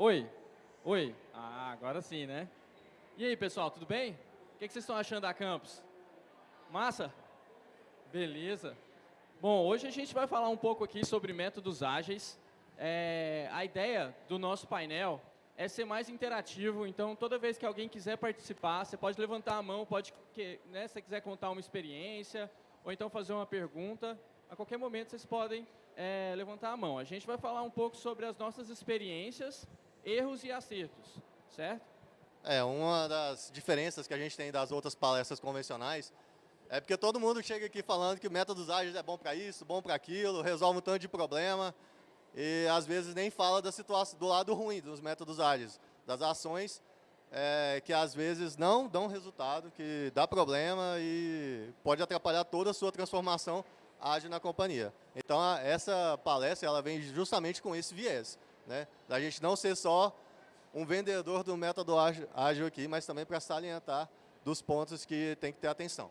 Oi? Oi? Ah, agora sim, né? E aí, pessoal, tudo bem? O que, que vocês estão achando da campus? Massa? Beleza. Bom, hoje a gente vai falar um pouco aqui sobre métodos ágeis. É, a ideia do nosso painel é ser mais interativo, então toda vez que alguém quiser participar, você pode levantar a mão, pode, né, se você quiser contar uma experiência, ou então fazer uma pergunta, a qualquer momento vocês podem é, levantar a mão. A gente vai falar um pouco sobre as nossas experiências, erros e acertos, certo? É, uma das diferenças que a gente tem das outras palestras convencionais é porque todo mundo chega aqui falando que métodos ágeis é bom para isso, bom para aquilo, resolve um tanto de problema, e às vezes nem fala da situação, do lado ruim dos métodos ágeis, das ações é, que às vezes não dão resultado, que dá problema e pode atrapalhar toda a sua transformação ágil na companhia. Então, a, essa palestra ela vem justamente com esse viés, né? da gente não ser só um vendedor do método ágil, aqui, mas também para salientar dos pontos que tem que ter atenção.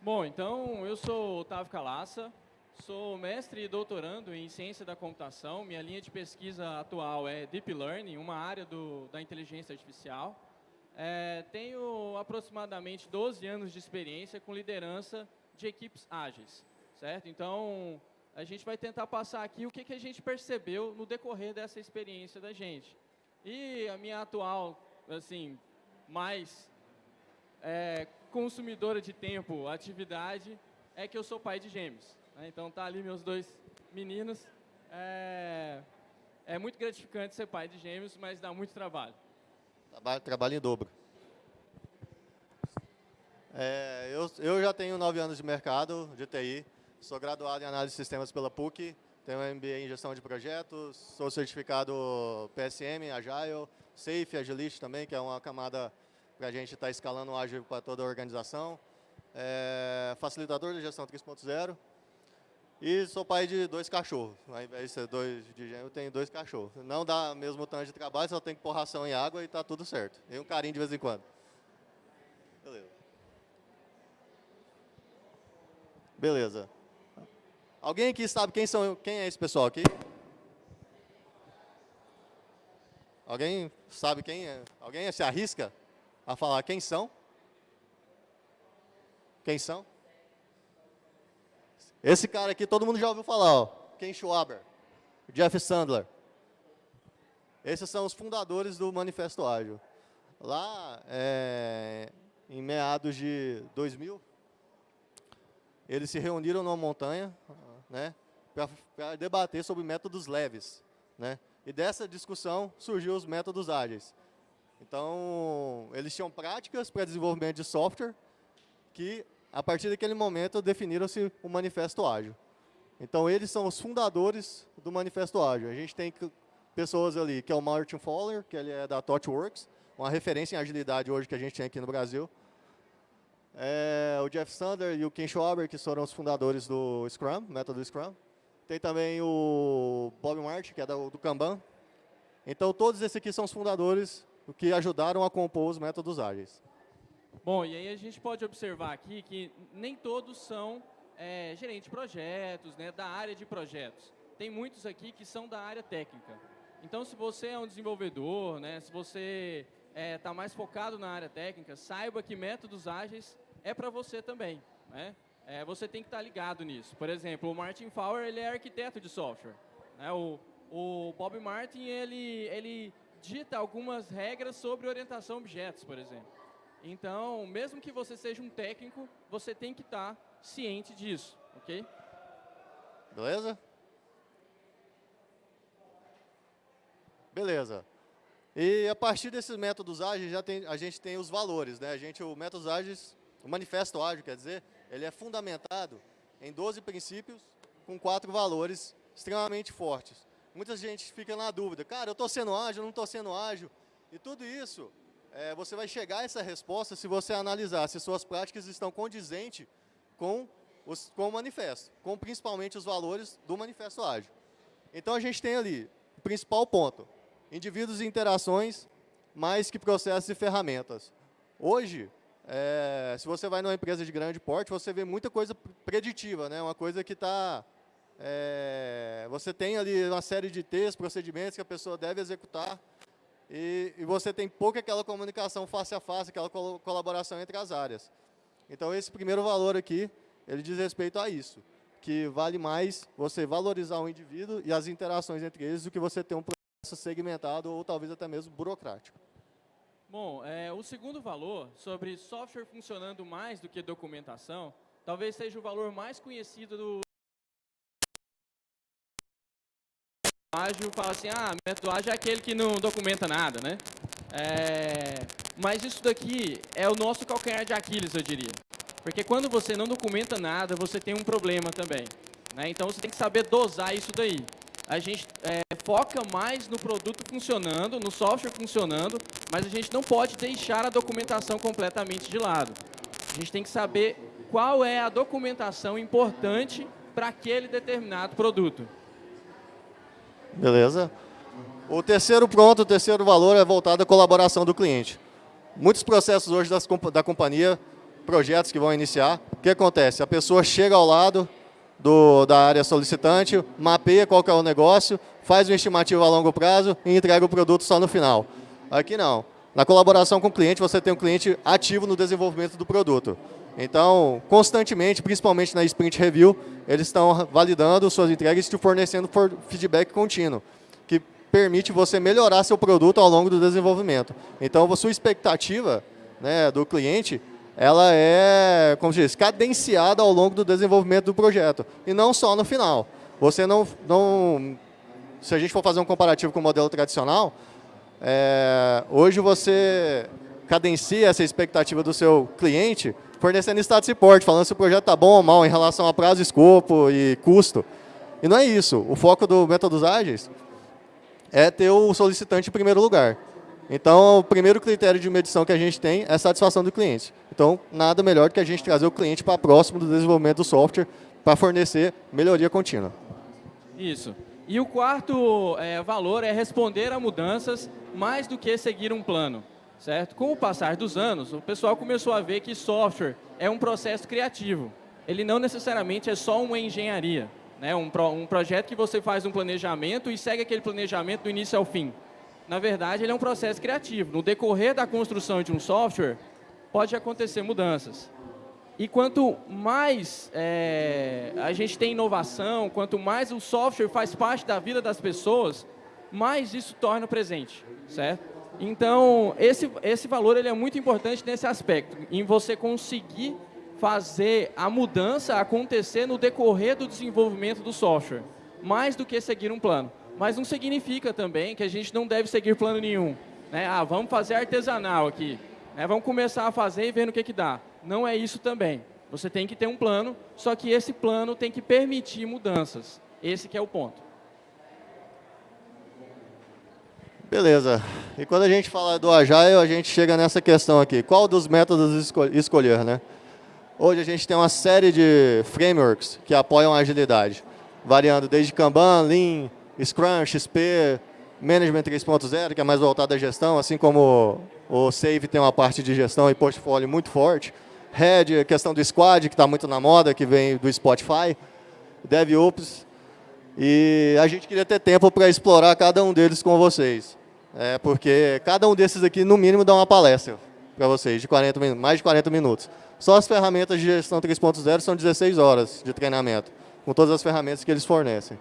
Bom, então eu sou Otávio Calaça, sou mestre e doutorando em ciência da computação. Minha linha de pesquisa atual é Deep Learning, uma área do, da inteligência artificial. É, tenho aproximadamente 12 anos de experiência com liderança de equipes ágeis, certo? Então, a gente vai tentar passar aqui o que, que a gente percebeu no decorrer dessa experiência da gente. E a minha atual, assim, mais é, consumidora de tempo, atividade, é que eu sou pai de gêmeos. Né? Então, tá ali meus dois meninos. É, é muito gratificante ser pai de gêmeos, mas dá muito trabalho. Trabalho, trabalho em dobro. É, eu, eu já tenho nove anos de mercado de TI, sou graduado em análise de sistemas pela PUC, tenho MBA em gestão de projetos, sou certificado PSM, Agile, Safe, Agilist também, que é uma camada para a gente estar tá escalando o ágil para toda a organização. É, facilitador de gestão 3.0 e sou pai de dois cachorros. Ao invés de ser dois de gêmeo, eu tenho dois cachorros. Não dá mesmo tanto de trabalho, só tem que pôr ração em água e está tudo certo. E um carinho de vez em quando. Beleza. Beleza. Alguém aqui sabe quem, são, quem é esse pessoal aqui? Alguém sabe quem é? Alguém se arrisca a falar quem são? Quem são? Esse cara aqui todo mundo já ouviu falar, ó, Ken Schwaber, Jeff Sandler. Esses são os fundadores do Manifesto Ágil. Lá, é, em meados de 2000, eles se reuniram numa montanha né, para debater sobre métodos leves. Né? E dessa discussão surgiu os métodos ágeis. Então, eles tinham práticas para desenvolvimento de software que a partir daquele momento, definiram-se o Manifesto Ágil. Então, eles são os fundadores do Manifesto Ágil. A gente tem pessoas ali, que é o Martin Fowler, que ele é da ThoughtWorks, uma referência em agilidade hoje que a gente tem aqui no Brasil. É, o Jeff Sander e o Ken Schwaber, que foram os fundadores do Scrum, método Scrum. Tem também o Bob Martin, que é do, do Kanban. Então, todos esses aqui são os fundadores que ajudaram a compor os métodos ágeis. Bom, e aí a gente pode observar aqui que nem todos são é, gerentes de projetos, né, da área de projetos. Tem muitos aqui que são da área técnica. Então, se você é um desenvolvedor, né, se você está é, tá mais focado na área técnica, saiba que métodos ágeis é para você também. Né? É, você tem que estar tá ligado nisso. Por exemplo, o Martin Fowler ele é arquiteto de software. Né? O, o Bob Martin ele, ele dita algumas regras sobre orientação a objetos, por exemplo. Então, mesmo que você seja um técnico, você tem que estar ciente disso, ok? Beleza? Beleza. E a partir desses métodos ágeis, já tem, a gente tem os valores. Né? A gente, o métodos ágeis, o manifesto ágil, quer dizer, ele é fundamentado em 12 princípios com quatro valores extremamente fortes. Muita gente fica na dúvida, cara, eu estou sendo ágil, não estou sendo ágil. E tudo isso é, você vai chegar a essa resposta se você analisar se suas práticas estão condizentes com, os, com o manifesto, com principalmente os valores do manifesto ágil. Então a gente tem ali o principal ponto, indivíduos e interações mais que processos e ferramentas. Hoje, é, se você vai numa empresa de grande porte, você vê muita coisa preditiva, né? uma coisa que está é, você tem ali uma série de textos, procedimentos que a pessoa deve executar, e, e, você tem pouca aquela comunicação face a face, aquela col colaboração entre as áreas. Então, esse primeiro valor aqui, ele diz respeito a isso, que vale mais você valorizar o indivíduo e as interações entre eles do que você ter um processo segmentado ou talvez até mesmo burocrático. Bom, é, o segundo valor, sobre software funcionando mais do que documentação, talvez seja o valor mais conhecido do ágil fala assim, ah, método ágil é aquele que não documenta nada, né? É, mas isso daqui é o nosso calcanhar de Aquiles, eu diria. Porque quando você não documenta nada, você tem um problema também. Né? Então, você tem que saber dosar isso daí. A gente é, foca mais no produto funcionando, no software funcionando, mas a gente não pode deixar a documentação completamente de lado. A gente tem que saber qual é a documentação importante para aquele determinado produto. Beleza? O terceiro ponto, o terceiro valor é voltado à colaboração do cliente. Muitos processos hoje das, da companhia, projetos que vão iniciar, o que acontece? A pessoa chega ao lado do, da área solicitante, mapeia qual é o negócio, faz uma estimativa a longo prazo e entrega o produto só no final. Aqui não. Na colaboração com o cliente, você tem um cliente ativo no desenvolvimento do produto. Então, constantemente, principalmente na Sprint Review, eles estão validando suas entregas e te fornecendo feedback contínuo, que permite você melhorar seu produto ao longo do desenvolvimento. Então, a sua expectativa né, do cliente, ela é, como se diz, cadenciada ao longo do desenvolvimento do projeto, e não só no final. Você não, não se a gente for fazer um comparativo com o modelo tradicional, é, hoje você cadencia essa expectativa do seu cliente fornecendo status report, falando se o projeto está bom ou mal em relação a prazo, escopo e custo. E não é isso. O foco do Métodos Ágeis é ter o solicitante em primeiro lugar. Então, o primeiro critério de medição que a gente tem é a satisfação do cliente. Então, nada melhor do que a gente trazer o cliente para próximo do desenvolvimento do software para fornecer melhoria contínua. Isso. E o quarto é, valor é responder a mudanças mais do que seguir um plano certo? Com o passar dos anos, o pessoal começou a ver que software é um processo criativo. Ele não necessariamente é só uma engenharia, né? um, pro, um projeto que você faz um planejamento e segue aquele planejamento do início ao fim. Na verdade, ele é um processo criativo. No decorrer da construção de um software, pode acontecer mudanças. E quanto mais é, a gente tem inovação, quanto mais o software faz parte da vida das pessoas, mais isso torna presente, certo? Então, esse, esse valor ele é muito importante nesse aspecto, em você conseguir fazer a mudança acontecer no decorrer do desenvolvimento do software, mais do que seguir um plano. Mas não significa também que a gente não deve seguir plano nenhum. Né? Ah, vamos fazer artesanal aqui, né? vamos começar a fazer e ver no que, que dá. Não é isso também. Você tem que ter um plano, só que esse plano tem que permitir mudanças. Esse que é o ponto. Beleza. E quando a gente fala do Agile, a gente chega nessa questão aqui. Qual dos métodos escol escolher, né? Hoje a gente tem uma série de frameworks que apoiam a agilidade, variando desde Kanban, Lean, Scrum, XP, Management 3.0, que é mais voltado à gestão, assim como o Save tem uma parte de gestão e portfólio muito forte. Red, a questão do Squad, que está muito na moda, que vem do Spotify. DevOps. E a gente queria ter tempo para explorar cada um deles com vocês. É, porque cada um desses aqui, no mínimo, dá uma palestra para vocês, de 40 minutos, mais de 40 minutos. Só as ferramentas de gestão 3.0 são 16 horas de treinamento, com todas as ferramentas que eles fornecem.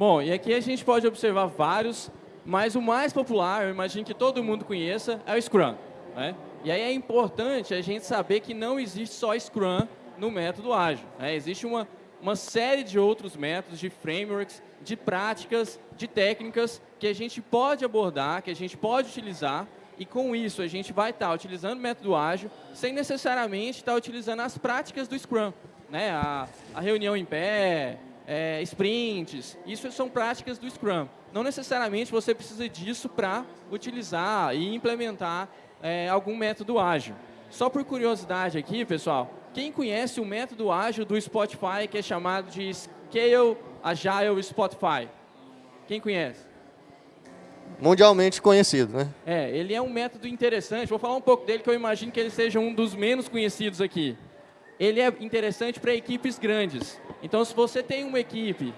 Bom, e aqui a gente pode observar vários, mas o mais popular, eu imagino que todo mundo conheça, é o Scrum. Né? E aí é importante a gente saber que não existe só Scrum no método ágil. Né? Existe uma, uma série de outros métodos, de frameworks, de práticas, de técnicas que a gente pode abordar, que a gente pode utilizar, e com isso a gente vai estar utilizando o método ágil, sem necessariamente estar utilizando as práticas do Scrum. Né? A, a reunião em pé, é, sprints, isso são práticas do Scrum. Não necessariamente você precisa disso para utilizar e implementar é, algum método ágil. Só por curiosidade aqui, pessoal, quem conhece o método ágil do Spotify, que é chamado de Scale Agile Spotify? Quem conhece? Mundialmente conhecido, né? É, ele é um método interessante. Vou falar um pouco dele, que eu imagino que ele seja um dos menos conhecidos aqui. Ele é interessante para equipes grandes. Então, se você tem uma equipe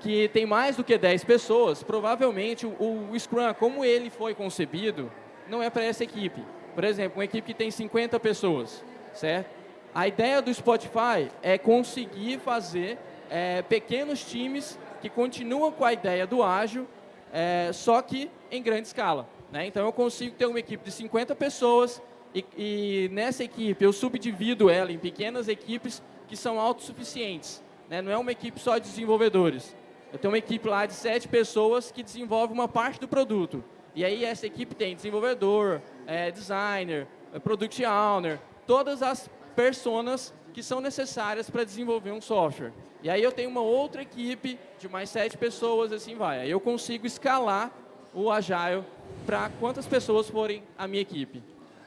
que tem mais do que 10 pessoas, provavelmente o, o Scrum, como ele foi concebido, não é para essa equipe. Por exemplo, uma equipe que tem 50 pessoas, certo? A ideia do Spotify é conseguir fazer é, pequenos times que continuam com a ideia do ágil, é, só que em grande escala. Né? Então, eu consigo ter uma equipe de 50 pessoas e, e, nessa equipe eu subdivido ela em pequenas equipes que são autossuficientes. Né? Não é uma equipe só de desenvolvedores. Eu tenho uma equipe lá de sete pessoas que desenvolve uma parte do produto. E aí essa equipe tem desenvolvedor, é, designer, é, product owner, todas as personas que são necessárias para desenvolver um software. E aí eu tenho uma outra equipe de mais sete pessoas, assim vai. Aí eu consigo escalar o Agile para quantas pessoas forem a minha equipe.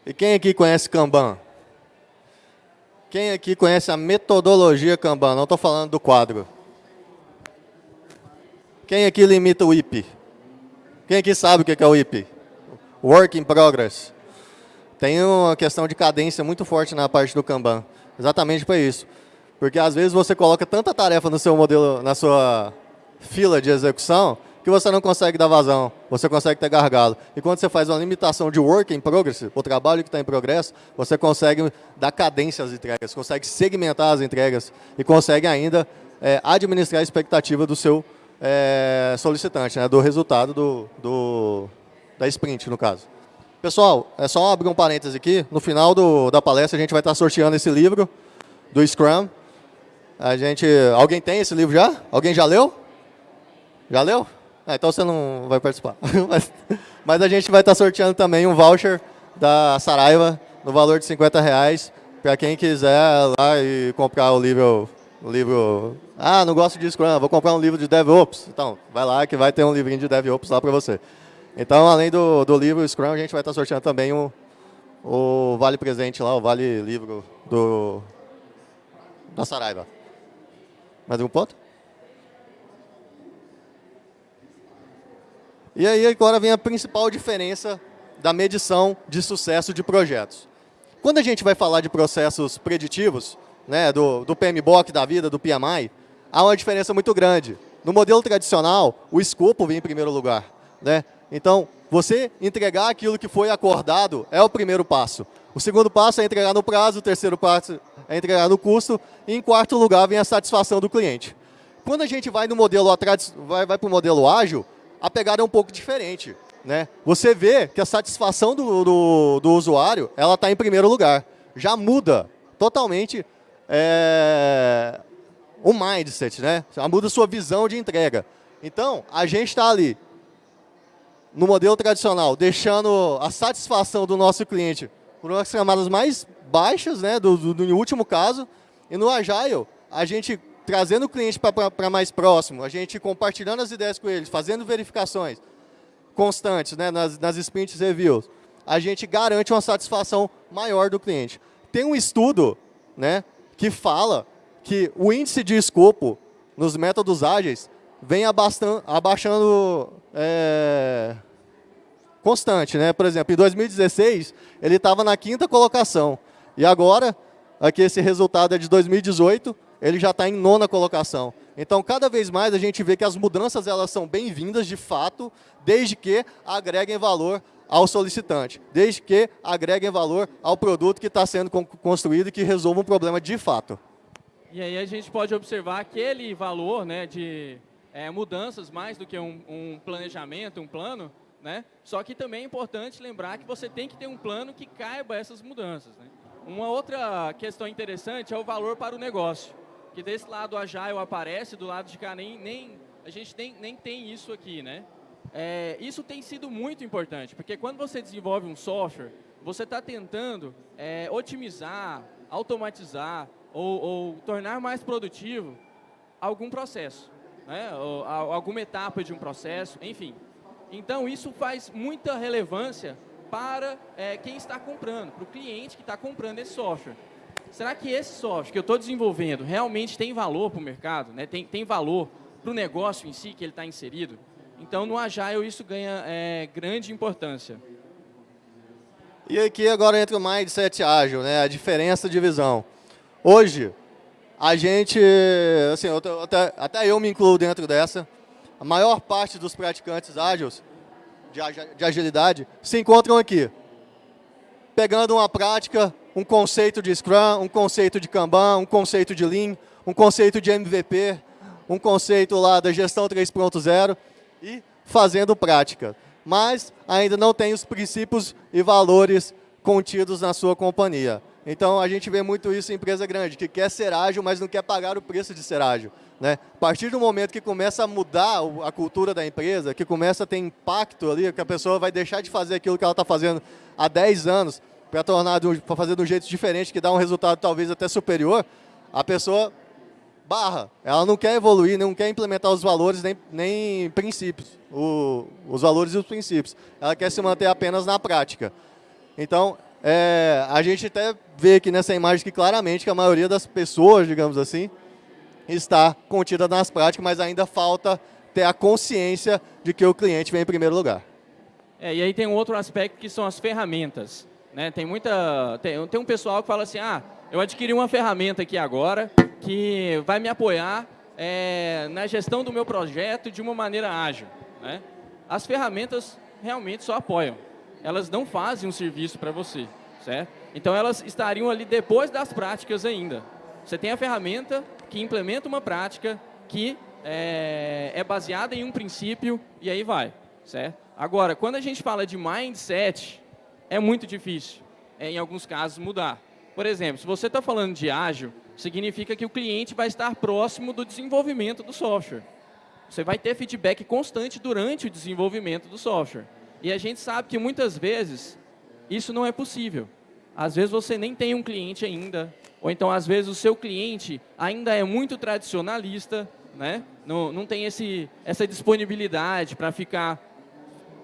E quem aqui conhece Kanban? Quem aqui conhece a metodologia Kanban? Não estou falando do quadro. Quem aqui limita o IP? Quem aqui sabe o que é o IP? Work in Progress. Tem uma questão de cadência muito forte na parte do Kanban. Exatamente para isso. Porque às vezes você coloca tanta tarefa no seu modelo, na sua fila de execução, que você não consegue dar vazão, você consegue ter gargalo. E quando você faz uma limitação de work in progress, o trabalho que está em progresso, você consegue dar cadência às entregas, consegue segmentar as entregas e consegue ainda é, administrar a expectativa do seu é, solicitante, né, do resultado do, do, da sprint, no caso. Pessoal, é só abrir um parêntese aqui. No final do, da palestra, a gente vai estar sorteando esse livro do Scrum. A gente, alguém tem esse livro já? Alguém já leu? Já leu? Ah, então você não vai participar. mas, mas, a gente vai estar sorteando também um voucher da Saraiva no valor de 50 reais para quem quiser lá e comprar o livro, o livro. Ah, não gosto de Scrum, vou comprar um livro de DevOps. Então, vai lá que vai ter um livrinho de DevOps lá para você. Então, além do, do livro Scrum, a gente vai estar sorteando também o, o Vale Presente lá, o Vale Livro do, da Saraiva. Mais um ponto? E aí agora vem a principal diferença da medição de sucesso de projetos. Quando a gente vai falar de processos preditivos, né, do, do PMBOK da vida, do PMI, há uma diferença muito grande. No modelo tradicional, o escopo vem em primeiro lugar. Né? Então, você entregar aquilo que foi acordado é o primeiro passo. O segundo passo é entregar no prazo, o terceiro passo é entregar no custo, e em quarto lugar vem a satisfação do cliente. Quando a gente vai no modelo vai, vai para o modelo ágil, a pegada é um pouco diferente. Né? Você vê que a satisfação do, do, do usuário ela está em primeiro lugar. Já muda totalmente é, o mindset, né? Já muda a sua visão de entrega. Então, a gente está ali no modelo tradicional, deixando a satisfação do nosso cliente por umas camadas mais baixas, né, do, do, do último caso, e no Agile, a gente trazendo o cliente para mais próximo, a gente compartilhando as ideias com eles, fazendo verificações constantes né, nas, nas sprints reviews, a gente garante uma satisfação maior do cliente. Tem um estudo né, que fala que o índice de escopo nos métodos ágeis vem abaixando é, constante. Né? Por exemplo, em 2016, ele estava na quinta colocação. E agora, aqui esse resultado é de 2018, ele já está em nona colocação. Então, cada vez mais a gente vê que as mudanças elas são bem-vindas de fato, desde que agreguem valor ao solicitante, desde que agreguem valor ao produto que está sendo construído e que resolva um problema de fato. E aí a gente pode observar aquele valor né, de é, mudanças mais do que um, um, planejamento, um plano, né? Só que também é importante lembrar que você tem que ter um plano que caiba essas mudanças. Né? Uma outra questão interessante é o valor para o negócio, que desse lado a Agile aparece, do lado de cá nem, nem a gente nem, nem tem isso aqui, né? É, isso tem sido muito importante, porque quando você desenvolve um software, você está tentando é, otimizar, automatizar ou, ou tornar mais produtivo algum processo né, alguma etapa de um processo, enfim. Então, isso faz muita relevância para é, quem está comprando, para o cliente que está comprando esse software. Será que esse software que eu estou desenvolvendo realmente tem valor para o mercado? Né? Tem, tem valor para o negócio em si que ele está inserido? Então, no Agile, isso ganha é, grande importância. E aqui agora entra o mindset ágil, né? a diferença de visão. Hoje, a gente, assim, eu, até, até eu me incluo dentro dessa, a maior parte dos praticantes ágeis de, de agilidade se encontram aqui, pegando uma prática, um conceito de Scrum, um conceito de Kanban, um conceito de Lean, um conceito de MVP, um conceito lá da gestão 3.0 e fazendo prática. Mas ainda não tem os princípios e valores contidos na sua companhia. Então, a gente vê muito isso em empresa grande, que quer ser ágil, mas não quer pagar o preço de ser ágil. Né? A partir do momento que começa a mudar a cultura da empresa, que começa a ter impacto ali, que a pessoa vai deixar de fazer aquilo que ela está fazendo há 10 anos, para tornar para fazer de um jeito diferente, que dá um resultado talvez até superior, a pessoa barra. Ela não quer evoluir, não quer implementar os valores nem, nem princípios, o, os valores e os princípios. Ela quer se manter apenas na prática. Então, é, a gente até vê aqui nessa imagem que claramente que a maioria das pessoas, digamos assim, está contida nas práticas, mas ainda falta ter a consciência de que o cliente vem em primeiro lugar. É, e aí tem um outro aspecto que são as ferramentas. Né? Tem, muita, tem, tem um pessoal que fala assim, ah, eu adquiri uma ferramenta aqui agora que vai me apoiar é, na gestão do meu projeto de uma maneira ágil. Né? As ferramentas realmente só apoiam. Elas não fazem um serviço para você, certo? Então, elas estariam ali depois das práticas ainda. Você tem a ferramenta que implementa uma prática que é, é baseada em um princípio e aí vai, certo? Agora, quando a gente fala de mindset, é muito difícil, é, em alguns casos, mudar. Por exemplo, se você está falando de ágil, significa que o cliente vai estar próximo do desenvolvimento do software. Você vai ter feedback constante durante o desenvolvimento do software. E a gente sabe que muitas vezes isso não é possível. Às vezes você nem tem um cliente ainda, ou então às vezes o seu cliente ainda é muito tradicionalista, né? não, não tem esse, essa disponibilidade para ficar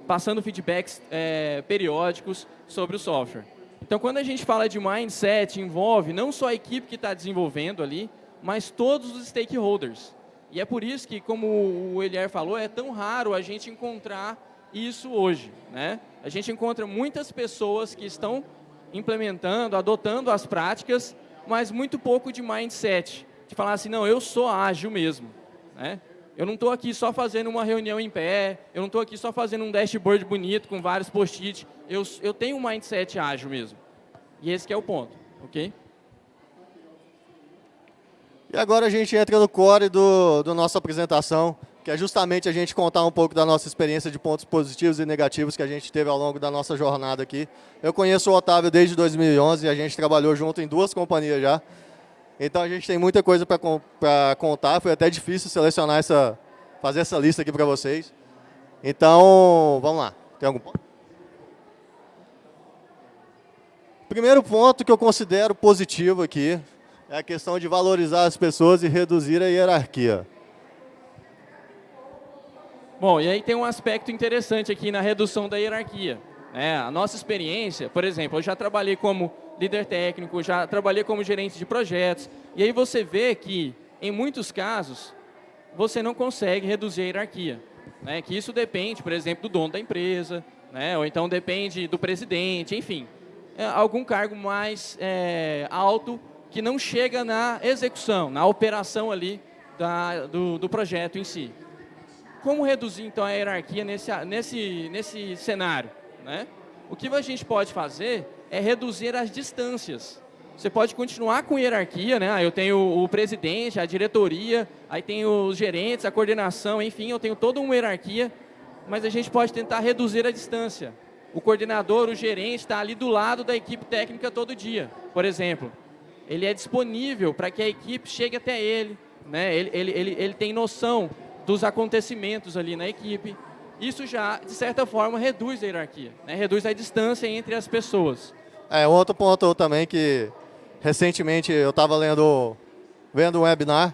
passando feedbacks é, periódicos sobre o software. Então, quando a gente fala de mindset, envolve não só a equipe que está desenvolvendo ali, mas todos os stakeholders. E é por isso que, como o Elier falou, é tão raro a gente encontrar isso hoje. Né? A gente encontra muitas pessoas que estão implementando, adotando as práticas, mas muito pouco de mindset. De falar assim, não, eu sou ágil mesmo. Né? Eu não estou aqui só fazendo uma reunião em pé, eu não estou aqui só fazendo um dashboard bonito com vários post-it. Eu, eu tenho um mindset ágil mesmo. E esse é o ponto, ok? E agora a gente entra no core do, do nossa apresentação, que é justamente a gente contar um pouco da nossa experiência de pontos positivos e negativos que a gente teve ao longo da nossa jornada aqui. Eu conheço o Otávio desde 2011 e a gente trabalhou junto em duas companhias já. Então a gente tem muita coisa para contar, foi até difícil selecionar essa, fazer essa lista aqui para vocês. Então, vamos lá. Tem algum ponto? Primeiro ponto que eu considero positivo aqui é a questão de valorizar as pessoas e reduzir a hierarquia. Bom, e aí tem um aspecto interessante aqui na redução da hierarquia. É, a nossa experiência, por exemplo, eu já trabalhei como líder técnico, já trabalhei como gerente de projetos. E aí você vê que, em muitos casos, você não consegue reduzir a hierarquia. Né? Que isso depende, por exemplo, do dono da empresa, né? ou então depende do presidente, enfim. É algum cargo mais é, alto que não chega na execução, na operação ali da, do, do projeto em si. Como reduzir, então, a hierarquia nesse, nesse, nesse cenário? Né? O que a gente pode fazer é reduzir as distâncias. Você pode continuar com hierarquia, né? Ah, eu tenho o presidente, a diretoria, aí tem os gerentes, a coordenação, enfim, eu tenho toda uma hierarquia, mas a gente pode tentar reduzir a distância. O coordenador, o gerente, está ali do lado da equipe técnica todo dia, por exemplo. Ele é disponível para que a equipe chegue até ele, né? ele, ele, ele, ele tem noção dos acontecimentos ali na equipe. Isso já, de certa forma, reduz a hierarquia, né? reduz a distância entre as pessoas. É, outro ponto também que recentemente eu estava lendo, vendo um webinar,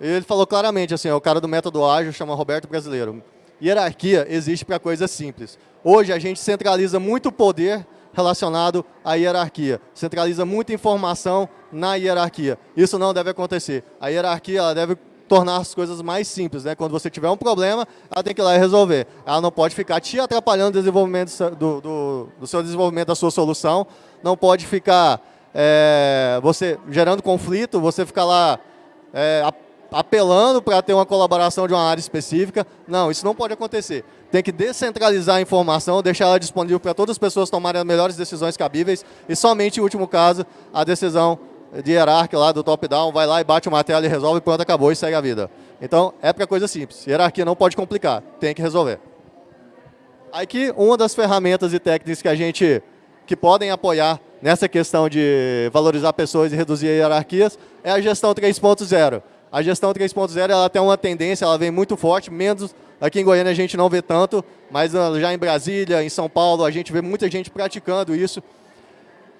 e ele falou claramente assim, o cara do método ágil chama Roberto Brasileiro. Hierarquia existe para coisas simples. Hoje a gente centraliza muito poder relacionado à hierarquia. Centraliza muita informação na hierarquia. Isso não deve acontecer. A hierarquia ela deve tornar as coisas mais simples. Né? Quando você tiver um problema, ela tem que ir lá e resolver. Ela não pode ficar te atrapalhando o desenvolvimento do, do, do seu desenvolvimento da sua solução, não pode ficar é, você gerando conflito, você ficar lá é, apelando para ter uma colaboração de uma área específica. Não, isso não pode acontecer. Tem que descentralizar a informação, deixar ela disponível para todas as pessoas tomarem as melhores decisões cabíveis e somente, em último caso, a decisão de hierarquia lá do top-down, vai lá e bate uma tela e resolve, pronto, acabou e segue a vida. Então, é para coisa simples. Hierarquia não pode complicar, tem que resolver. Aqui, uma das ferramentas e técnicas que a gente, que podem apoiar nessa questão de valorizar pessoas e reduzir hierarquias, é a gestão 3.0. A gestão 3.0 ela tem uma tendência, ela vem muito forte, menos aqui em Goiânia a gente não vê tanto, mas ah, já em Brasília, em São Paulo, a gente vê muita gente praticando isso.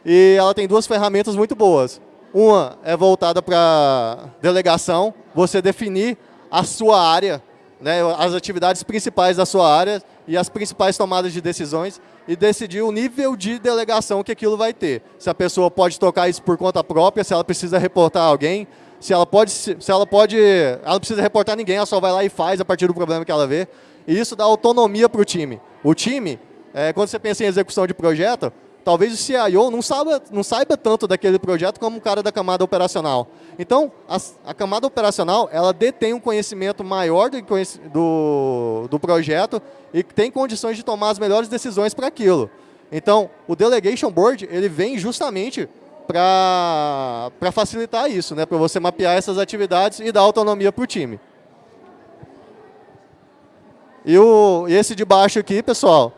E ela tem duas ferramentas muito boas. Uma é voltada para delegação, você definir a sua área, né, as atividades principais da sua área e as principais tomadas de decisões e decidir o nível de delegação que aquilo vai ter. Se a pessoa pode tocar isso por conta própria, se ela precisa reportar alguém, se ela pode, se ela pode, ela não precisa reportar ninguém, ela só vai lá e faz a partir do problema que ela vê. E isso dá autonomia para o time. O time, é, quando você pensa em execução de projeto, talvez o CIO não saiba, não saiba tanto daquele projeto como o cara da camada operacional. Então, a, a camada operacional, ela detém um conhecimento maior do, do, do projeto e tem condições de tomar as melhores decisões para aquilo. Então, o Delegation Board, ele vem justamente para facilitar isso, né? para você mapear essas atividades e dar autonomia para o time. E, o, esse de baixo aqui, pessoal,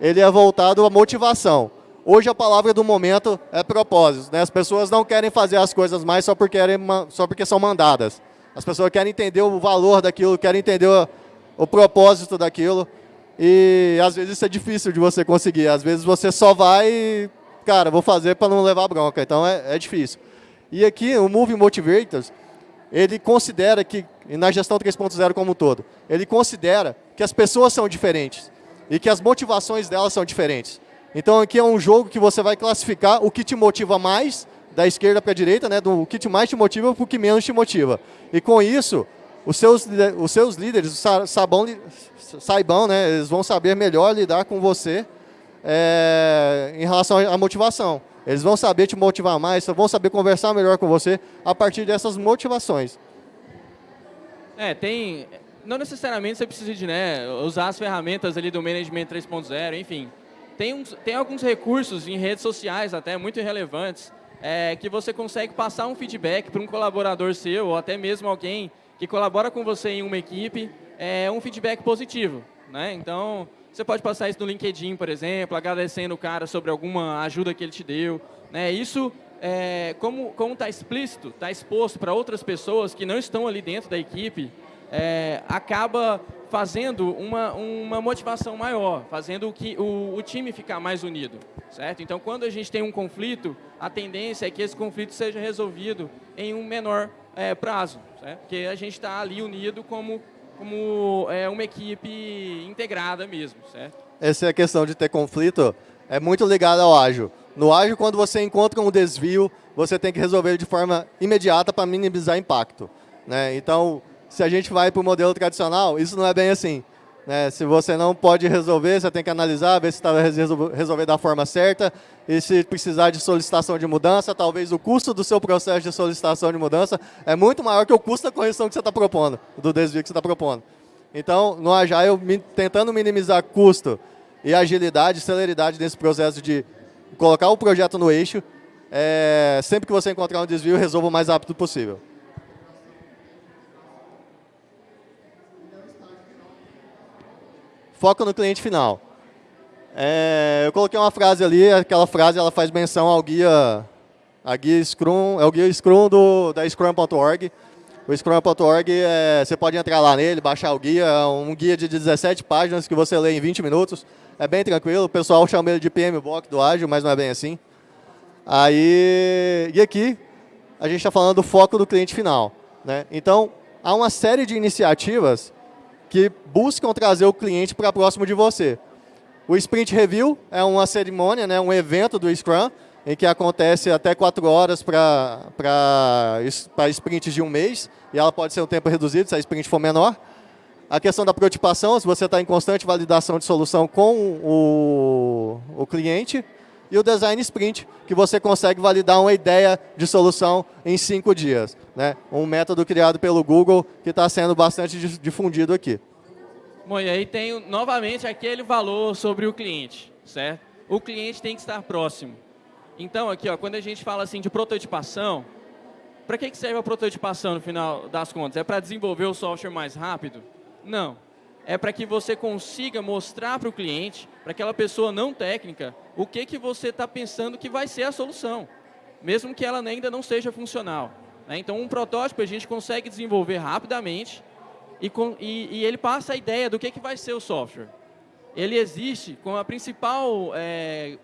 ele é voltado à motivação. Hoje a palavra do momento é propósito. Né? As pessoas não querem fazer as coisas mais só porque, querem, só porque são mandadas. As pessoas querem entender o valor daquilo, querem entender o, o propósito daquilo. E às vezes isso é difícil de você conseguir. Às vezes você só vai, cara, vou fazer para não levar bronca. Então é, é difícil. E aqui o Move Motivators, ele considera que, na gestão 3.0 como um todo, ele considera que as pessoas são diferentes e que as motivações delas são diferentes. Então aqui é um jogo que você vai classificar o que te motiva mais, da esquerda para a direita, né, do que mais te motiva para o que menos te motiva. E com isso, os seus, os seus líderes sabão, saibam, né, eles vão saber melhor lidar com você é, em relação à motivação. Eles vão saber te motivar mais, vão saber conversar melhor com você a partir dessas motivações. É, tem... Não necessariamente você precisa de né, usar as ferramentas ali do Management 3.0, enfim. Tem, uns, tem alguns recursos em redes sociais até muito relevantes é, que você consegue passar um feedback para um colaborador seu ou até mesmo alguém que colabora com você em uma equipe, é um feedback positivo. Né? Então, você pode passar isso no LinkedIn, por exemplo, agradecendo o cara sobre alguma ajuda que ele te deu. Né? Isso, é, como está explícito, está exposto para outras pessoas que não estão ali dentro da equipe, é, acaba fazendo uma, uma motivação maior, fazendo o, que, o, o, time ficar mais unido, certo? Então, quando a gente tem um conflito, a tendência é que esse conflito seja resolvido em um menor é, prazo, certo? Porque a gente está ali unido como, como é, uma equipe integrada mesmo, certo? Essa é a questão de ter conflito, é muito ligada ao ágil. No ágil, quando você encontra um desvio, você tem que resolver de forma imediata para minimizar impacto. Né? Então, se a gente vai para o modelo tradicional, isso não é bem assim. Né? Se você não pode resolver, você tem que analisar, ver se está resolver da forma certa, e se precisar de solicitação de mudança, talvez o custo do seu processo de solicitação de mudança é muito maior que o custo da correção que você está propondo, do desvio que você está propondo. Então, no Agile, tentando minimizar custo e agilidade, celeridade nesse processo de colocar o projeto no eixo, é, sempre que você encontrar um desvio, resolva o mais rápido possível. Foca no cliente final. É, eu coloquei uma frase ali, aquela frase ela faz menção ao guia, a guia Scrum, é o guia Scrum do, da Scrum.org. O Scrum.org, é, você pode entrar lá nele, baixar o guia, é um guia de 17 páginas que você lê em 20 minutos. É bem tranquilo, o pessoal chama ele de PM Box do Ágil, mas não é bem assim. Aí, e aqui, a gente está falando do foco do cliente final. Né? Então, há uma série de iniciativas que buscam trazer o cliente para próximo de você. O Sprint Review é uma cerimônia, né, um evento do Scrum, em que acontece até quatro horas para sprints de um mês, e ela pode ser um tempo reduzido se a sprint for menor. A questão da prototipação, se você está em constante validação de solução com o, o cliente. E o Design Sprint, que você consegue validar uma ideia de solução em cinco dias. Né? Um método criado pelo Google que está sendo bastante difundido aqui. Bom, e aí tem novamente aquele valor sobre o cliente, certo? O cliente tem que estar próximo. Então, aqui, ó, quando a gente fala assim de prototipação, para que serve a prototipação no final das contas? É para desenvolver o software mais rápido? Não é para que você consiga mostrar para o cliente, para aquela pessoa não técnica, o que, que você está pensando que vai ser a solução, mesmo que ela ainda não seja funcional. Né? Então, um protótipo a gente consegue desenvolver rapidamente e, e, e, ele passa a ideia do que, que vai ser o software. Ele existe com a principal é,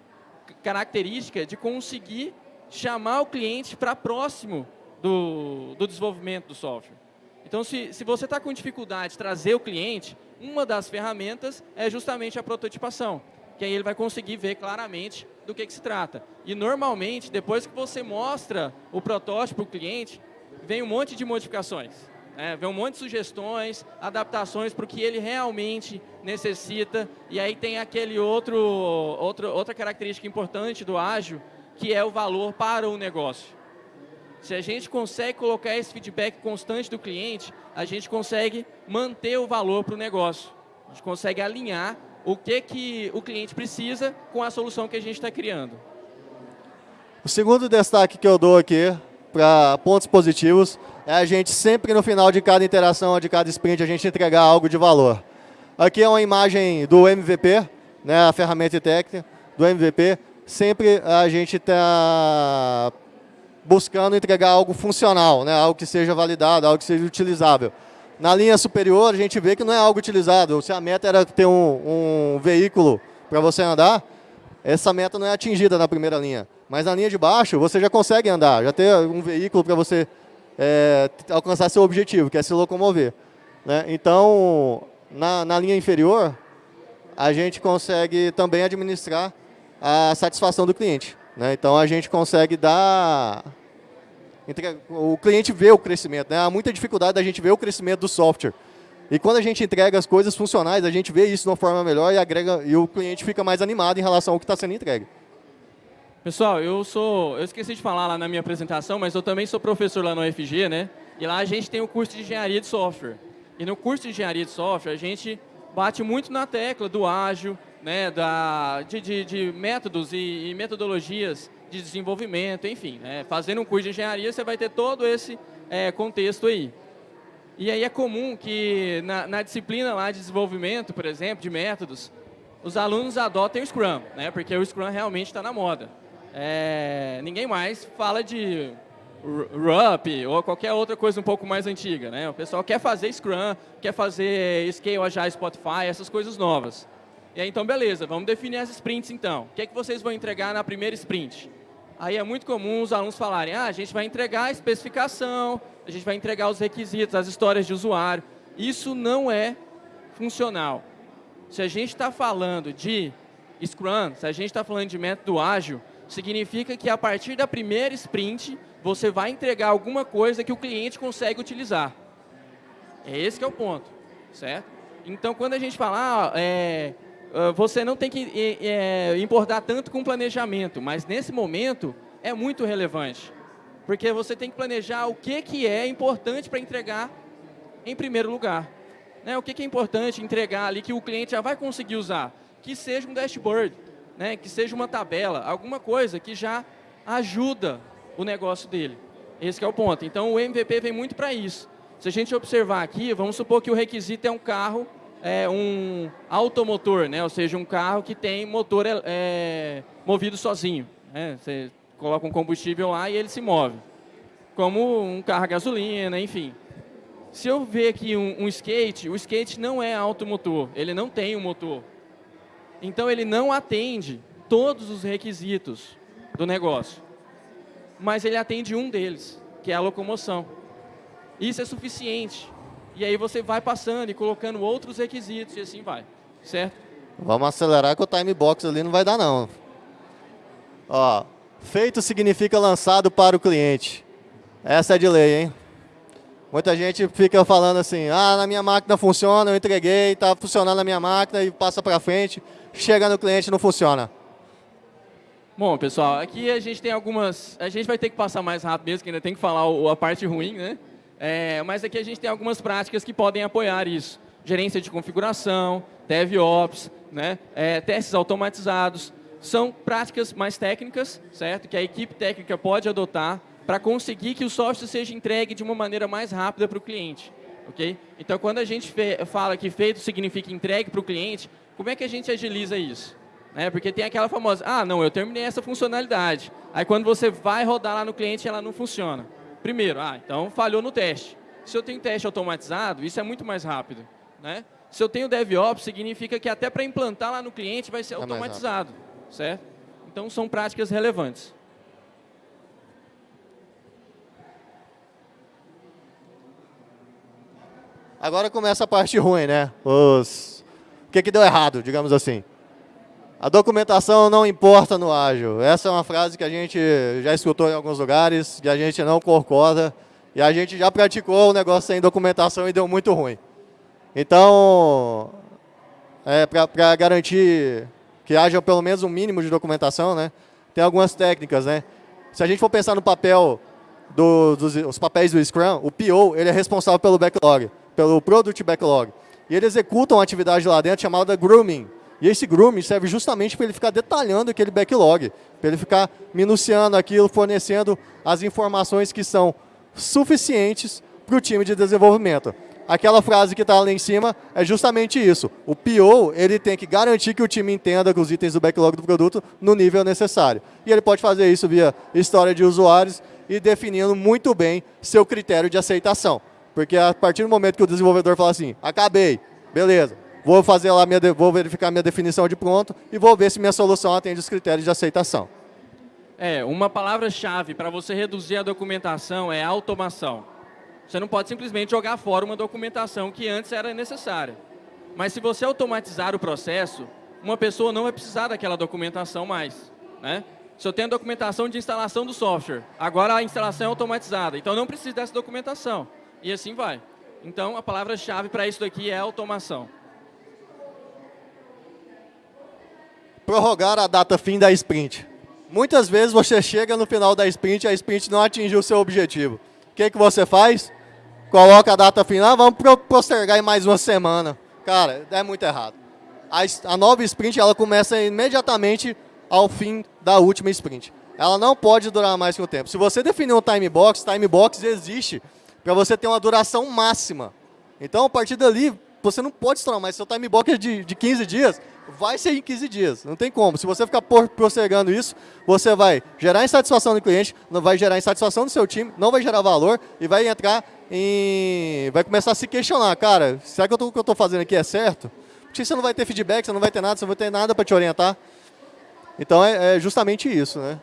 característica de conseguir chamar o cliente para próximo do, do desenvolvimento do software. Então, se, se você está com dificuldade de trazer o cliente, uma das ferramentas é justamente a prototipação, que aí ele vai conseguir ver claramente do que, que se trata. E normalmente, depois que você mostra o protótipo para o cliente, vem um monte de modificações. Né? Vem um monte de sugestões, adaptações para o que ele realmente necessita. E aí tem aquele outro, outro, outra característica importante do ágil, que é o valor para o negócio. Se a gente consegue colocar esse feedback constante do cliente, a gente consegue manter o valor para o negócio. A gente consegue alinhar o que, que o cliente precisa com a solução que a gente está criando. O segundo destaque que eu dou aqui para pontos positivos é a gente sempre no final de cada interação, de cada sprint, a gente entregar algo de valor. Aqui é uma imagem do MVP, né, a ferramenta técnica do MVP. Sempre a gente está buscando entregar algo funcional, né? algo que seja validado, algo que seja utilizável. Na linha superior, a gente vê que não é algo utilizado. Se a meta era ter um, um veículo para você andar, essa meta não é atingida na primeira linha. Mas na linha de baixo, você já consegue andar, já ter um veículo para você é, alcançar seu objetivo, que é se locomover. Né? Então, na, na linha inferior, a gente consegue também administrar a satisfação do cliente. Né? Então, a gente consegue dar... O cliente vê o crescimento. Né? Há muita dificuldade da gente ver o crescimento do software. E quando a gente entrega as coisas funcionais, a gente vê isso de uma forma melhor e, agrega, e o cliente fica mais animado em relação ao que está sendo entregue. Pessoal, eu sou, eu esqueci de falar lá na minha apresentação, mas eu também sou professor lá no UFG, né? E lá a gente tem o curso de engenharia de software. E no curso de engenharia de software, a gente bate muito na tecla do ágil, né, da, de, de, de métodos e, e, metodologias de desenvolvimento, enfim. Né, fazendo um curso de engenharia, você vai ter todo esse é, contexto aí. E aí é comum que na, na, disciplina lá de desenvolvimento, por exemplo, de métodos, os alunos adotem o Scrum, né, porque o Scrum realmente está na moda. É, ninguém mais fala de RUP ou qualquer outra coisa um pouco mais antiga. Né? O pessoal quer fazer Scrum, quer fazer Scale Agile Spotify, essas coisas novas. E aí, então, beleza, vamos definir as sprints, então. O que, é que vocês vão entregar na primeira sprint? Aí é muito comum os alunos falarem, ah, a gente vai entregar a especificação, a gente vai entregar os requisitos, as histórias de usuário. Isso não é funcional. Se a gente está falando de Scrum, se a gente está falando de método ágil, significa que a partir da primeira sprint, você vai entregar alguma coisa que o cliente consegue utilizar. É esse que é o ponto, certo? Então, quando a gente fala, ah, é, você não tem que é, importar tanto com planejamento, mas nesse momento é muito relevante. Porque você tem que planejar o que, que é importante para entregar em primeiro lugar. Né? O que, que é importante entregar ali que o cliente já vai conseguir usar? Que seja um dashboard, né? que seja uma tabela, alguma coisa que já ajuda o negócio dele. Esse é o ponto. Então, o MVP vem muito para isso. Se a gente observar aqui, vamos supor que o requisito é um carro é, um automotor, né? ou seja, um carro que tem motor é, é, movido sozinho. Né? Você coloca um combustível lá e ele se move. Como um carro a gasolina, enfim. Se eu ver aqui um, um skate, o skate não é automotor, ele não tem um motor. Então, ele não atende todos os requisitos do negócio. Mas ele atende um deles, que é a locomoção. Isso é suficiente e aí você vai passando e colocando outros requisitos e assim vai, certo? Vamos acelerar que o time box ali não vai dar não. Ó, feito significa lançado para o cliente. Essa é de lei, hein? Muita gente fica falando assim, ah, na minha máquina funciona, eu entreguei, está funcionando na minha máquina e passa para frente, chega no cliente não funciona. Bom, pessoal, aqui a gente tem algumas... A gente vai ter que passar mais rápido mesmo, que ainda tem que falar a parte ruim, né? É, mas aqui a gente tem algumas práticas que podem apoiar isso. Gerência de configuração, DevOps, né? É, testes automatizados. São práticas mais técnicas, certo? Que a equipe técnica pode adotar para conseguir que o software seja entregue de uma maneira mais rápida para o cliente. Okay? Então, quando a gente fala que feito significa entregue para o cliente, como é que a gente agiliza isso? Né? Porque tem aquela famosa, ah, não, eu terminei essa funcionalidade. Aí, quando você vai rodar lá no cliente, ela não funciona. Primeiro, ah, então falhou no teste. Se eu tenho teste automatizado, isso é muito mais rápido. Né? Se eu tenho DevOps, significa que até para implantar lá no cliente vai ser é automatizado. certo? Então, são práticas relevantes. Agora começa a parte ruim, né? Os... O que, que deu errado, digamos assim? A documentação não importa no ágil. Essa é uma frase que a gente já escutou em alguns lugares, que a gente não concorda, e a gente já praticou o negócio sem documentação e deu muito ruim. Então, é, para garantir que haja pelo menos um mínimo de documentação, né, tem algumas técnicas. Né? Se a gente for pensar no papel, do, dos os papéis do Scrum, o PO ele é responsável pelo backlog pelo Product Backlog. E ele executa uma atividade lá dentro chamada Grooming. E esse grooming serve justamente para ele ficar detalhando aquele backlog, para ele ficar minuciando aquilo, fornecendo as informações que são suficientes para o time de desenvolvimento. Aquela frase que está lá em cima é justamente isso. O PO ele tem que garantir que o time entenda os itens do backlog do produto no nível necessário. E ele pode fazer isso via história de usuários e definindo muito bem seu critério de aceitação. Porque a partir do momento que o desenvolvedor fala assim, acabei, beleza, vou fazer lá, minha, vou verificar minha definição de pronto e vou ver se minha solução atende os critérios de aceitação. É, uma palavra-chave para você reduzir a documentação é automação. Você não pode simplesmente jogar fora uma documentação que antes era necessária. Mas se você automatizar o processo, uma pessoa não vai precisar daquela documentação mais. Né? Se eu tenho documentação de instalação do software, agora a instalação é automatizada, então não precisa dessa documentação. E assim vai. Então, a palavra-chave para isso daqui é automação. Prorrogar a data fim da sprint. Muitas vezes você chega no final da sprint e a sprint não atingiu o seu objetivo. O que, que você faz? Coloca a data final, vamos postergar em mais uma semana. Cara, é muito errado. A, a nova sprint ela começa imediatamente ao fim da última sprint. Ela não pode durar mais que o tempo. Se você definir um time box, time box existe para você ter uma duração máxima. Então, a partir dali, você não pode estourar mais. Seu time box é de, de 15 dias, vai ser em 15 dias. Não tem como. Se você ficar postergando isso, você vai gerar insatisfação do cliente, não vai gerar insatisfação do seu time, não vai gerar valor e vai entrar em... vai começar a se questionar. Cara, será que o que eu estou fazendo aqui é certo? Porque você não vai ter feedback, você não vai ter nada, você não vai ter nada para te orientar. Então, é, é justamente isso, né?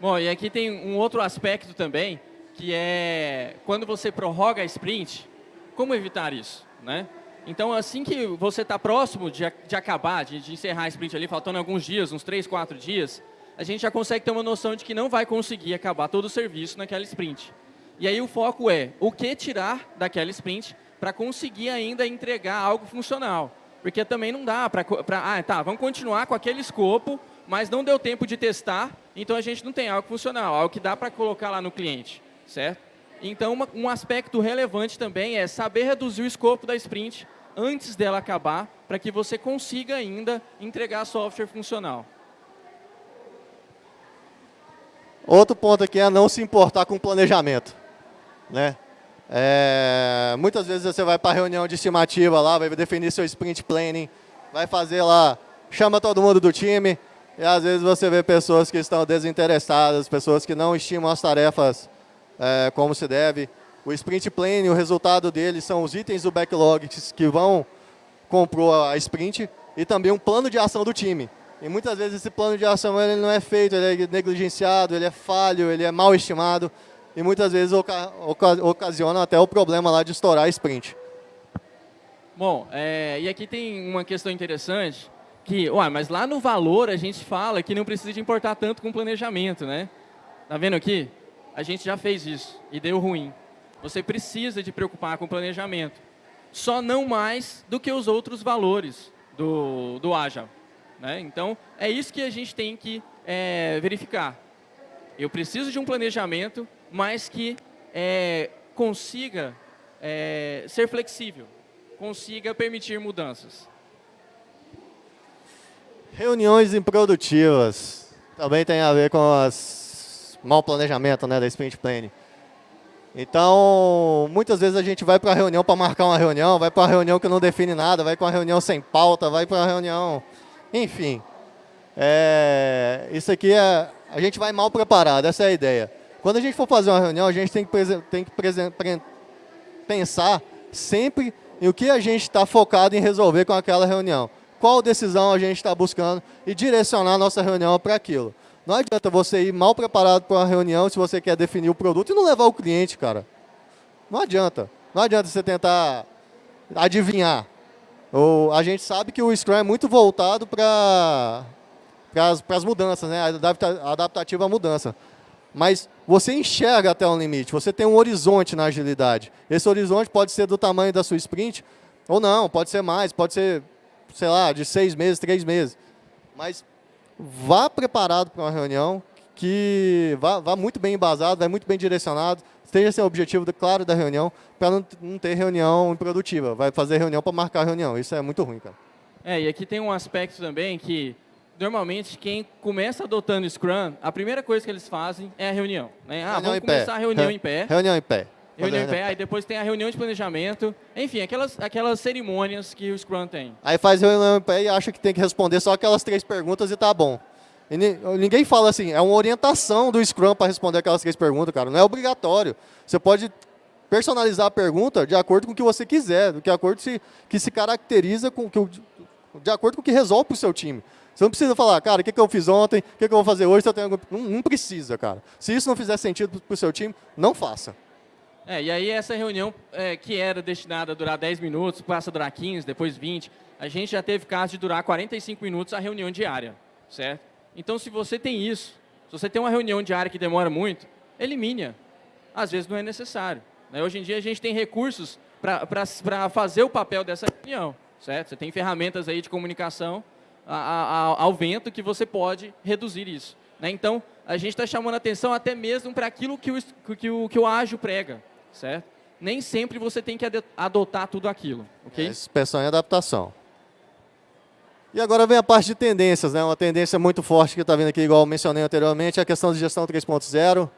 Bom, e aqui tem um outro aspecto também, que é quando você prorroga a sprint, como evitar isso? Né? Então, assim que você está próximo de, de acabar, de, de, encerrar a sprint ali, faltando alguns dias, uns 3, 4 dias, a gente já consegue ter uma noção de que não vai conseguir acabar todo o serviço naquela sprint. E aí o foco é o que tirar daquela sprint para conseguir ainda entregar algo funcional. Porque também não dá para... Ah, tá, vamos continuar com aquele escopo, mas não deu tempo de testar, então a gente não tem algo funcional, algo que dá para colocar lá no cliente certo? Então, uma, um aspecto relevante também é saber reduzir o escopo da sprint antes dela acabar, para que você consiga ainda entregar software funcional. Outro ponto aqui é não se importar com o planejamento. Né? É, muitas vezes você vai para a reunião de estimativa lá, vai definir seu sprint planning, vai fazer lá, chama todo mundo do time, e às vezes você vê pessoas que estão desinteressadas, pessoas que não estimam as tarefas é, como se deve. O sprint planning, o resultado dele são os itens do backlog que vão compor a sprint e também um plano de ação do time. E muitas vezes esse plano de ação ele não é feito, ele é negligenciado, ele é falho, ele é mal estimado e muitas vezes oca ocasiona até o problema lá de estourar a sprint. Bom, é, e aqui tem uma questão interessante, que, ué, mas lá no valor a gente fala que não precisa de importar tanto com planejamento, né? Tá vendo aqui? A gente já fez isso e deu ruim. Você precisa de preocupar com o planejamento. Só não mais do que os outros valores do, do Agile. Né? Então, é isso que a gente tem que é, verificar. Eu preciso de um planejamento, mas que é, consiga é, ser flexível, consiga permitir mudanças. Reuniões improdutivas também tem a ver com as mau planejamento né, da sprint planning. Então, muitas vezes a gente vai para a reunião para marcar uma reunião, vai para uma reunião que não define nada, vai para uma reunião sem pauta, vai para uma reunião... Enfim, é, isso aqui é... A gente vai mal preparado, essa é a ideia. Quando a gente for fazer uma reunião, a gente tem que, tem que pensar sempre em o que a gente está focado em resolver com aquela reunião. Qual decisão a gente está buscando e direcionar a nossa reunião para aquilo. Não adianta você ir mal preparado para uma reunião se você quer definir o produto e não levar o cliente, cara. Não adianta. Não adianta você tentar adivinhar. Ou, a gente sabe que o Scrum é muito voltado para as mudanças, né? a adaptativa à mudança. Mas você enxerga até um limite, você tem um horizonte na agilidade. Esse horizonte pode ser do tamanho da sua sprint, ou não, pode ser mais, pode ser, sei lá, de seis meses, três meses. Mas vá preparado para uma reunião, que vá, vá, muito bem embasado, vá muito bem direcionado, esteja sem o objetivo claro da reunião, para não, não, ter reunião improdutiva. Vai fazer reunião para marcar a reunião, isso é muito ruim, cara. É, e aqui tem um aspecto também que normalmente quem começa adotando Scrum, a primeira coisa que eles fazem é a reunião. Né? Ah, reunião vamos começar a reunião em pé. Reunião em pé. Reunião em pé, aí depois tem a reunião de planejamento, enfim, aquelas, aquelas cerimônias que o Scrum tem. Aí faz reunião em pé e acha que tem que responder só aquelas três perguntas e tá bom. E ninguém fala assim, é uma orientação do Scrum para responder aquelas três perguntas, cara, não é obrigatório. Você pode personalizar a pergunta de acordo com o que você quiser, de acordo com que se caracteriza com que de acordo com o que resolve para o seu time. Você não precisa falar, cara, o que, que eu fiz ontem, o que, que eu vou fazer hoje, tenho... não, não, precisa, cara. Se isso não fizer sentido para o seu time, não faça. É, e aí essa reunião é, que era destinada a durar 10 minutos, passa a durar 15, depois 20, a gente já teve caso de durar 45 minutos a reunião diária, certo? Então, se você tem isso, se você tem uma reunião diária que demora muito, elimine-a. Às vezes não é necessário. Né? Hoje em dia a gente tem recursos para fazer o papel dessa reunião, certo? Você tem ferramentas aí de comunicação a, a, ao vento que você pode reduzir isso. Né? Então, a gente está chamando atenção até mesmo para aquilo que o, que, o, que o ágil prega, certo? Nem sempre você tem que adotar tudo aquilo, ok? É, inspeção e adaptação. E agora vem a parte de tendências, né? uma tendência muito forte que está vindo aqui, igual mencionei anteriormente, é a questão de gestão 3.0,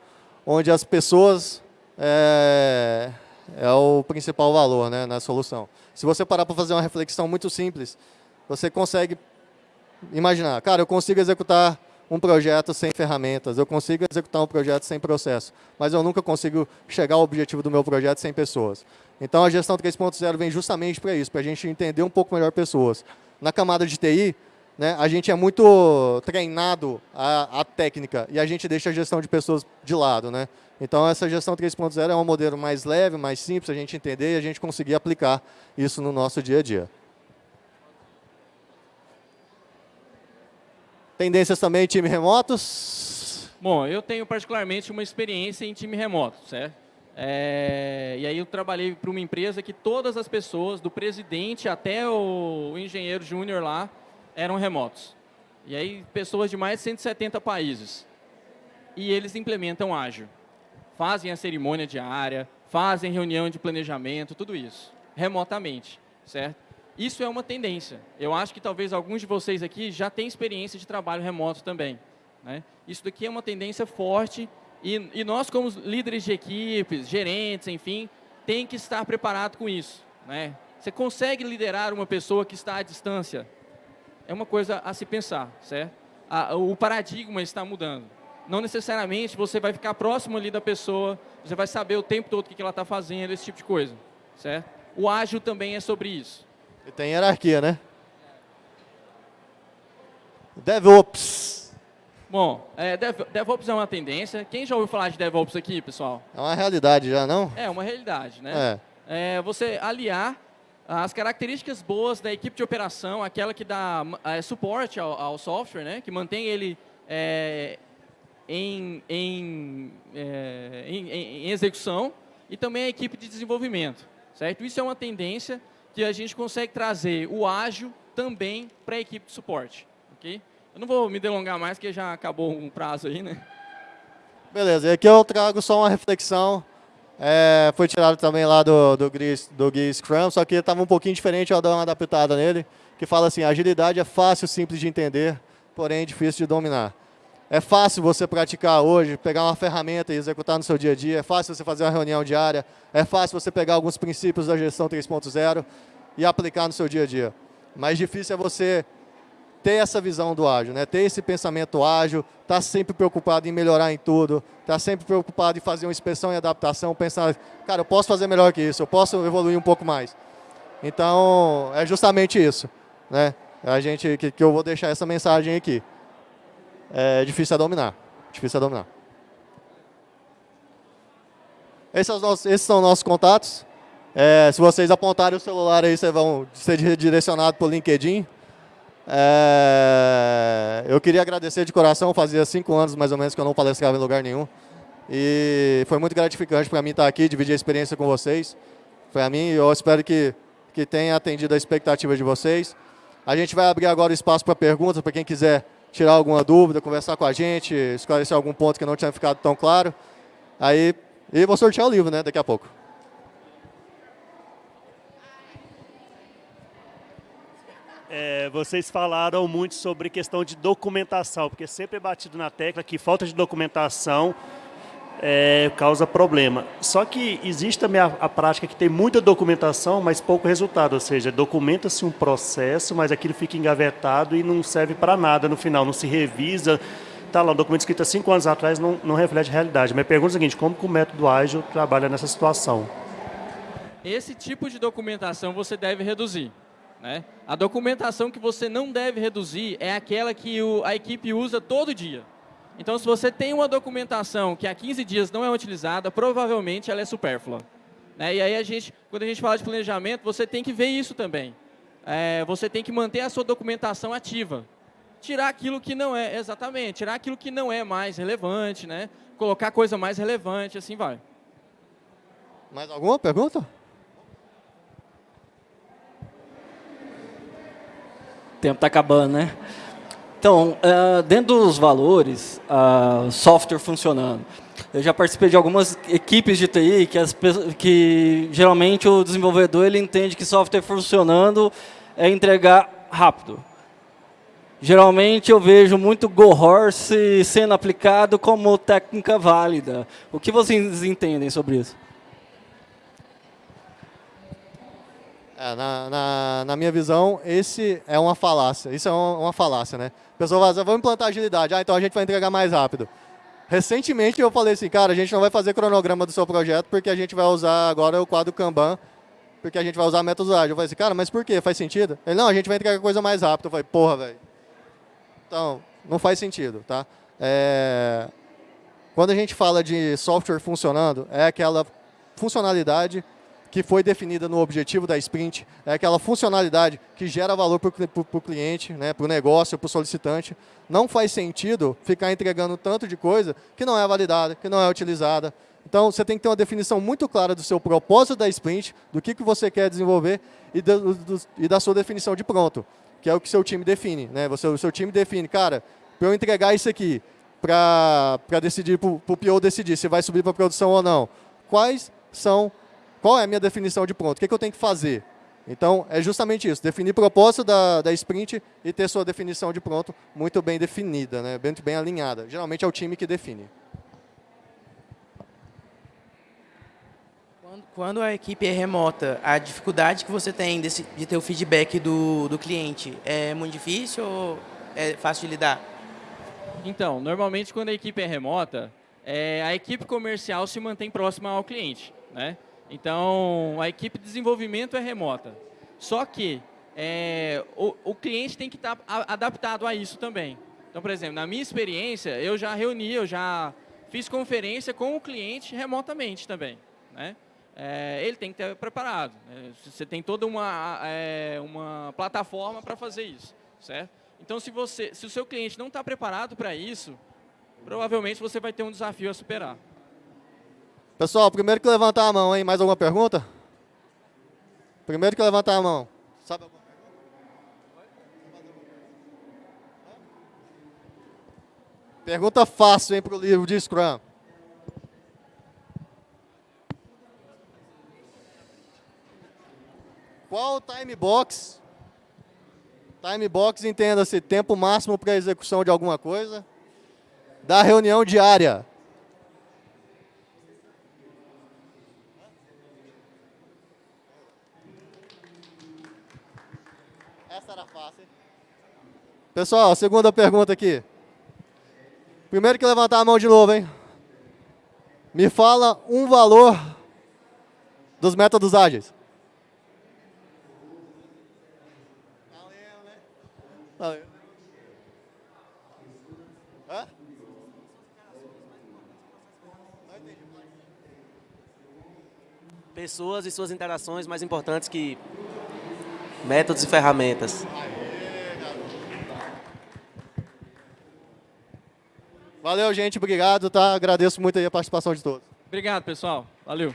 onde as pessoas é, é, o principal valor né, na solução. Se você parar para fazer uma reflexão muito simples, você consegue imaginar, cara, eu consigo executar um projeto sem ferramentas, eu consigo executar um projeto sem processo, mas eu nunca consigo chegar ao objetivo do meu projeto sem pessoas. Então, a gestão 3.0 vem justamente para isso, para a gente entender um pouco melhor pessoas. Na camada de TI, né, a gente é muito treinado a, a, técnica e a gente deixa a gestão de pessoas de lado. Né? Então, essa gestão 3.0 é um modelo mais leve, mais simples, a gente entender e a gente conseguir aplicar isso no nosso dia a dia. Tendências também time remotos? Bom, eu tenho particularmente uma experiência em time remoto, certo? É, e aí eu trabalhei para uma empresa que todas as pessoas, do presidente até o engenheiro júnior lá, eram remotos. E aí pessoas de mais de 170 países. E eles implementam ágil. Fazem a cerimônia diária, fazem reunião de planejamento, tudo isso, remotamente, certo? Isso é uma tendência. Eu acho que talvez alguns de vocês aqui já têm experiência de trabalho remoto também. Né? Isso daqui é uma tendência forte e, e, nós, como líderes de equipes, gerentes, enfim, tem que estar preparado com isso. Né? Você consegue liderar uma pessoa que está à distância? É uma coisa a se pensar, certo? A, o paradigma está mudando. Não necessariamente você vai ficar próximo ali da pessoa, você vai saber o tempo todo o que ela está fazendo, esse tipo de coisa, certo? O ágil também é sobre isso. E tem hierarquia, né? DevOps. Bom, é, Dev, DevOps é uma tendência. Quem já ouviu falar de DevOps aqui, pessoal? É uma realidade já, não? É, uma realidade, né? É. é você aliar as características boas da equipe de operação, aquela que dá é, suporte ao, ao, software, né? que mantém ele é, em, em, é, em, em, execução, e também a equipe de desenvolvimento. Certo? Isso é uma tendência que a gente consegue trazer o ágil também para a equipe de suporte. ok? Eu não vou me delongar mais, porque já acabou um prazo aí, né? Beleza, e aqui eu trago só uma reflexão. É, foi tirado também lá do, do, do GUI Scrum, só que estava um pouquinho diferente, eu dou uma adaptada nele, que fala assim, agilidade é fácil, simples de entender, porém difícil de dominar. É fácil você praticar hoje, pegar uma ferramenta e executar no seu dia a dia, é fácil você fazer uma reunião diária, é fácil você pegar alguns princípios da gestão 3.0 e aplicar no seu dia a dia. Mais difícil é você ter essa visão do ágil, né? ter esse pensamento ágil, estar tá sempre preocupado em melhorar em tudo, estar tá sempre preocupado em fazer uma inspeção e adaptação, pensar, cara, eu posso fazer melhor que isso, eu posso evoluir um pouco mais. Então, é justamente isso. Né? A gente, que, que eu vou deixar essa mensagem aqui. É difícil a dominar. Difícil a dominar. Esses são os nossos, esses são nossos contatos. É, se vocês apontarem o celular aí, vocês vão ser direcionados para o LinkedIn. É, eu queria agradecer de coração, fazia cinco anos mais ou menos que eu não palestrava em lugar nenhum. E foi muito gratificante para mim estar aqui, dividir a experiência com vocês. Para mim, eu espero que, que tenha atendido a expectativa de vocês. A gente vai abrir agora o espaço para perguntas, para quem quiser tirar alguma dúvida, conversar com a gente, esclarecer algum ponto que não tinha ficado tão claro. Aí, e vou sortear o livro, né, daqui a pouco. É, vocês falaram muito sobre questão de documentação, porque sempre é batido na tecla que falta de documentação é, causa problema. Só que existe também a, a, prática que tem muita documentação, mas pouco resultado, ou seja, documenta-se um processo, mas aquilo fica engavetado e não serve para nada no final, não se revisa. Está lá, um documento escrito há cinco anos atrás não, não reflete a realidade. Mas pergunta é o seguinte, como que o método ágil trabalha nessa situação? Esse tipo de documentação você deve reduzir. Né? A documentação que você não deve reduzir é aquela que o, a equipe usa todo dia. Então, se você tem uma documentação que há 15 dias não é utilizada, provavelmente ela é supérflua. Né? E aí, a gente, quando a gente fala de planejamento, você tem que ver isso também. É, você tem que manter a sua documentação ativa. Tirar aquilo que não é, exatamente, tirar aquilo que não é mais relevante, né? colocar coisa mais relevante, assim vai. Mais alguma pergunta? tempo está acabando, né? Então, uh, dentro dos valores, software funcionando. Eu já participei de algumas equipes de TI que, as, que geralmente o desenvolvedor ele entende que software funcionando é entregar rápido. Geralmente eu vejo muito Go Horse sendo aplicado como técnica válida. O que vocês entendem sobre isso? É, na, na, na, minha visão, esse é uma falácia. Isso é uma, uma falácia, né? A pessoa vai dizer, vamos implantar agilidade. Ah, então a gente vai entregar mais rápido. Recentemente eu falei assim, cara, a gente não vai fazer cronograma do seu projeto porque a gente vai usar agora o quadro Kanban, porque a gente vai usar métodos ágeis. Eu falei assim, cara, mas por quê? Faz sentido? Ele, não, a gente vai entregar coisa mais rápido. Eu falei, porra, velho. Então, não faz sentido, tá? É... Quando a gente fala de software funcionando, é aquela funcionalidade que foi definida no objetivo da sprint, é aquela funcionalidade que gera valor para o cliente, né, para o negócio, para o solicitante. Não faz sentido ficar entregando tanto de coisa que não é validada, que não é utilizada. Então, você tem que ter uma definição muito clara do seu propósito da sprint, do que, que você quer desenvolver e, do, do, e da sua definição de pronto, que é o que seu time define. Né? Você, o seu time define, cara, para eu entregar isso aqui, para decidir, para o PO decidir se vai subir para produção ou não, quais são qual é a minha definição de pronto? O que, é que eu tenho que fazer? Então, é justamente isso, definir propósito da, da sprint e ter sua definição de pronto muito bem definida, né? muito bem alinhada. Geralmente é o time que define. Quando, quando a equipe é remota, a dificuldade que você tem desse, de ter o feedback do, do cliente é muito difícil ou é fácil de lidar? Então, normalmente quando a equipe é remota, é, a equipe comercial se mantém próxima ao cliente. Né? Então, a equipe de desenvolvimento é remota. Só que é, o, o, cliente tem que estar tá adaptado a isso também. Então, por exemplo, na minha experiência, eu já reuni, eu já fiz conferência com o cliente remotamente também. Né? É, ele tem que estar preparado. Né? Você tem toda uma, é, uma plataforma para fazer isso, certo? Então, se, você, se o seu cliente não está preparado para isso, provavelmente você vai ter um desafio a superar. Pessoal, primeiro que levantar a mão, hein? Mais alguma pergunta? Primeiro que levantar a mão. Sabe alguma pergunta? Fácil, hein, para o livro de Scrum. Qual o time box? Time box, entenda-se, tempo máximo para execução de alguma coisa. Da reunião diária. Essa era fácil. hein? Pessoal, segunda pergunta aqui. Primeiro que levantar a mão de novo, hein? Me fala um valor dos métodos ágeis. Pessoas e suas interações mais importantes que métodos e ferramentas. Valeu, gente. Obrigado, tá? Agradeço muito a participação de todos. Obrigado, pessoal. Valeu.